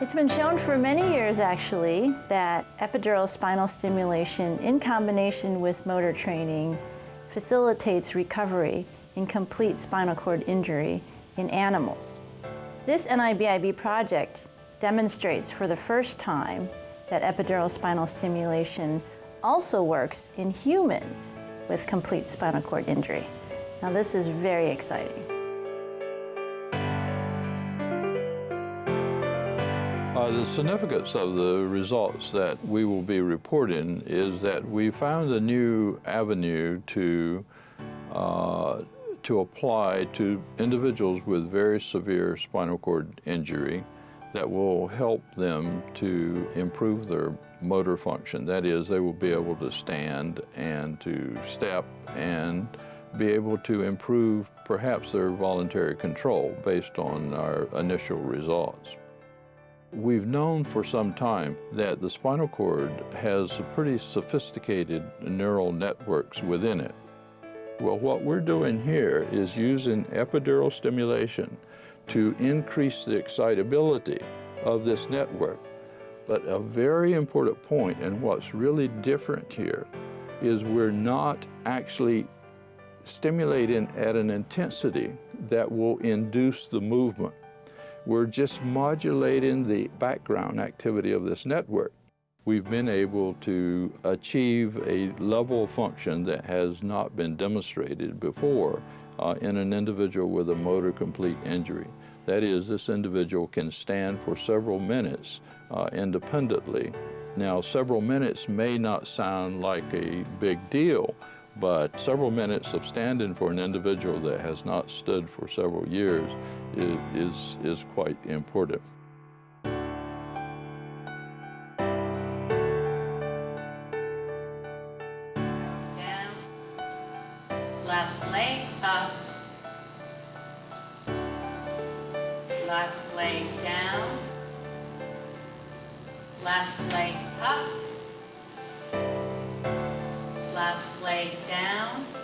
It's been shown for many years actually that epidural spinal stimulation in combination with motor training facilitates recovery in complete spinal cord injury in animals. This NIBIB project demonstrates for the first time that epidural spinal stimulation also works in humans with complete spinal cord injury. Now this is very exciting. Uh, the significance of the results that we will be reporting is that we found a new avenue to uh, to apply to individuals with very severe spinal cord injury that will help them to improve their motor function. That is, they will be able to stand and to step and be able to improve perhaps their voluntary control based on our initial results. We've known for some time that the spinal cord has pretty sophisticated neural networks within it. Well, what we're doing here is using epidural stimulation to increase the excitability of this network. But a very important point, and what's really different here, is we're not actually stimulating at an intensity that will induce the movement. We're just modulating the background activity of this network. We've been able to achieve a level of function that has not been demonstrated before uh, in an individual with a motor complete injury. That is, this individual can stand for several minutes uh, independently. Now, several minutes may not sound like a big deal, but several minutes of standing for an individual that has not stood for several years is, is, quite important. Down, left leg up, left leg down, left leg up, leg down,